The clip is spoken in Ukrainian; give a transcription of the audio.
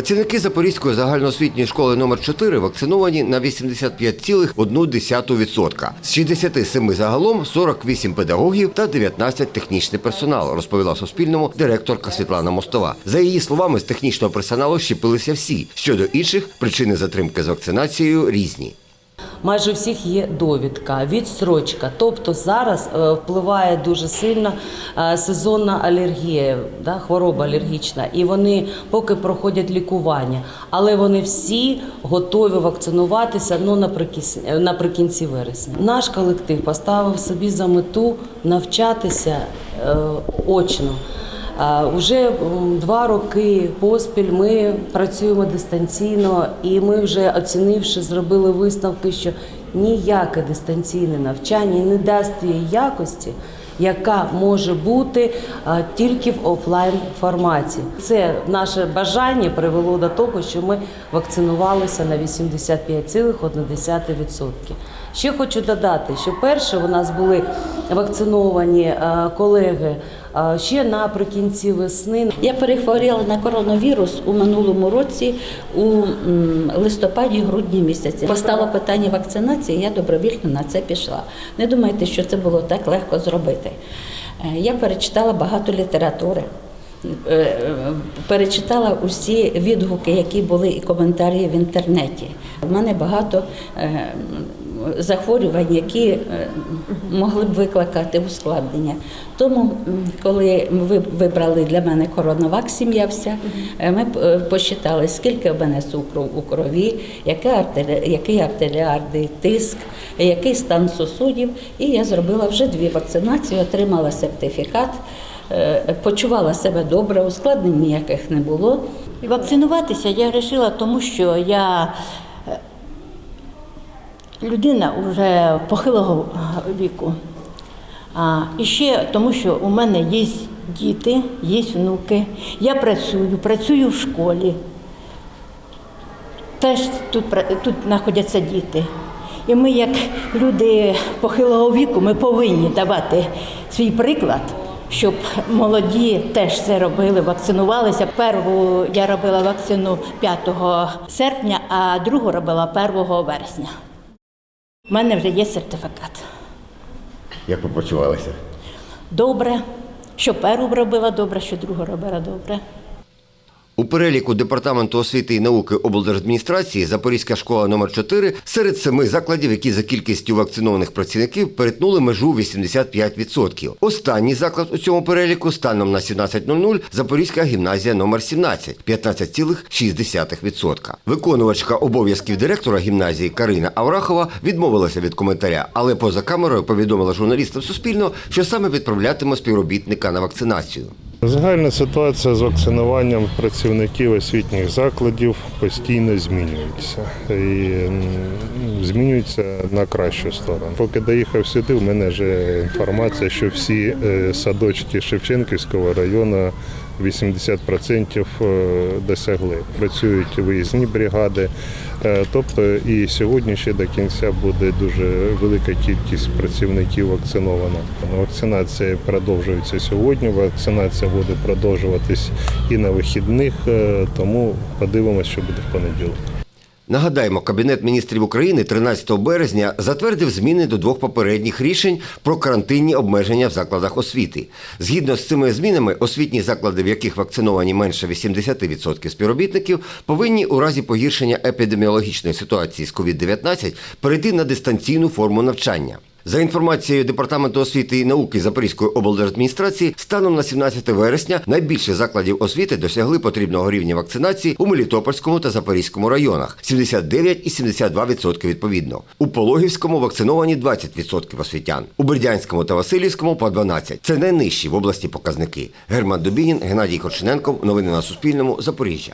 Працівники Запорізької загальноосвітньої школи номер 4 вакциновані на 85,1%. З 67 загалом 48 педагогів та 19 технічний персонал, розповіла Суспільному директорка Світлана Мостова. За її словами, з технічного персоналу щепилися всі. Щодо інших, причини затримки з вакцинацією різні. Майже у всіх є довідка, відстрочка. Тобто зараз е, впливає дуже сильно е, сезонна алергія, да, хвороба алергічна, і вони поки проходять лікування, але вони всі готові вакцинуватися ну, наприкінці, наприкінці вересня. Наш колектив поставив собі за мету навчатися е, очно. А, Уже два роки поспіль ми працюємо дистанційно, і ми вже оцінивши, зробили висновки, що ніяке дистанційне навчання не дасть тієї якості, яка може бути а, тільки в офлайн форматі. Це наше бажання привело до того, що ми вакцинувалися на 85,1%. Ще хочу додати, що перше у нас були вакциновані е, колеги е, ще наприкінці весни. Я перехворіла на коронавірус у минулому році у листопаді-грудні місяці. Постало питання вакцинації, я добровільно на це пішла. Не думайте, що це було так легко зробити. Е, Я перечитала багато літератури. Перечитала усі відгуки, які були і коментарі в інтернеті. У мене багато захворювань, які е, могли б викликати ускладнення. Тому, коли ми вибрали для мене коронавак, сім'я вся, е, ми е, посчитали, скільки в мене цукру у крові, який артері- артеріарний тиск, який стан сусудів. І я зробила вже дві вакцинації, отримала сертифікат, почувала себе добре, ускладнень ніяких не було. Вакцинуватися я вирішила, тому що я людина вже похилого віку. А, і ще тому, що у мене є діти, є внуки. Я працюю, працюю в школі. Теж тут, тут знаходяться діти. І ми, як люди похилого віку, ми повинні давати свій приклад, щоб молоді теж це робили, вакцинувалися. Перву я робила вакцину 5 серпня, а другу робила 1 вересня. У мене вже є сертифікат. Як ви почувалися? Добре, що першу робила добре, що другу робила добре. У переліку департаменту освіти і науки облдержадміністрації Запорізька школа номер 4 серед семи закладів, які за кількістю вакцинованих працівників перетнули межу 85%. Останній заклад у цьому переліку станом на 17.00 Запорізька гімназія номер 17 – 15,6%. Виконувачка обов'язків директора гімназії Карина Аврахова відмовилася від коментаря, але поза камерою повідомила журналістам Суспільного, що саме відправлятиме співробітника на вакцинацію. Загальна ситуація з вакцинуванням працівників освітніх закладів постійно змінюється і змінюється на кращу сторону. Поки доїхав сюди, в мене вже інформація, що всі е, садочки Шевченківського району 80% е, досягли. Працюють виїзні бригади. Е, Тобто і сьогодні ще до кінця буде дуже велика кількість працівників вакцинована. Вакцинація продовжується сьогодні. Вакцинація буде продовжуватись і на вихідних, е, тому подивимося, що буде в понеділок. Нагадаємо, Кабінет міністрів України 13 березня затвердив зміни до двох попередніх рішень про карантинні обмеження в закладах освіти. Згідно з цими змінами, освітні заклади, в яких вакциновані менше 80% співробітників, повинні у разі погіршення епідеміологічної ситуації з COVID-19 перейти на дистанційну форму навчання. За інформацією Департаменту освіти і науки Запорізької облдержадміністрації, станом на 17 вересня найбільше закладів освіти досягли потрібного рівня вакцинації у Мелітопольському та Запорізькому районах 79 і 72% відповідно. У Пологівському вакциновані 20% освітян, у Бердянському та Васильівському по 12%. Це найнижчі в області показники. Герман Дубінін, Геннадій Корчененков. Новини на Суспільному. Запоріжжя.